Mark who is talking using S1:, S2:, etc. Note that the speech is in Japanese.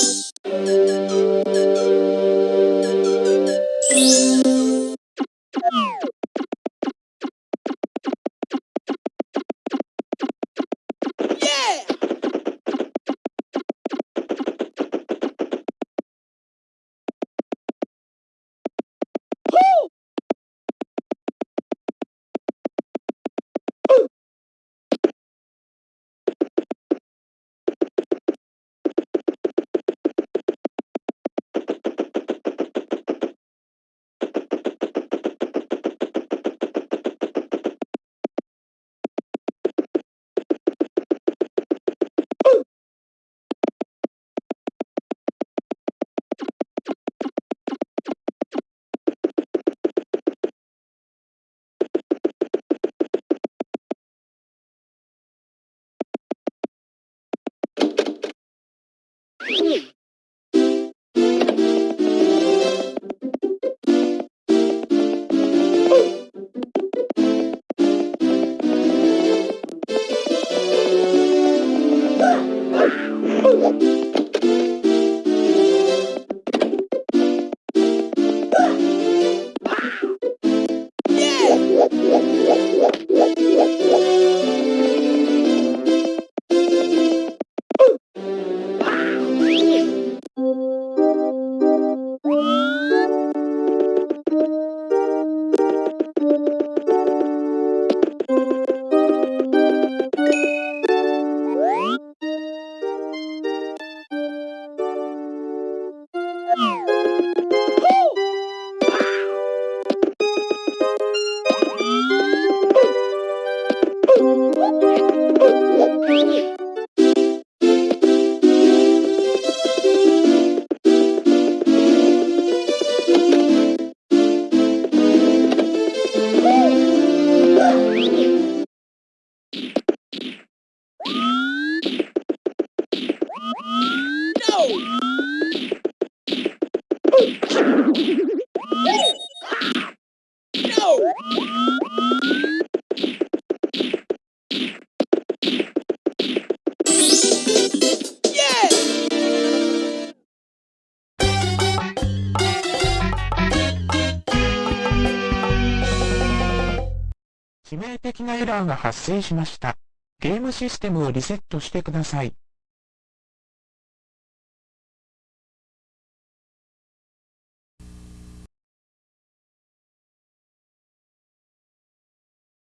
S1: Thank you. Yeah. 致命的なエラーが発生しました。ゲームシステムをリセットしてください。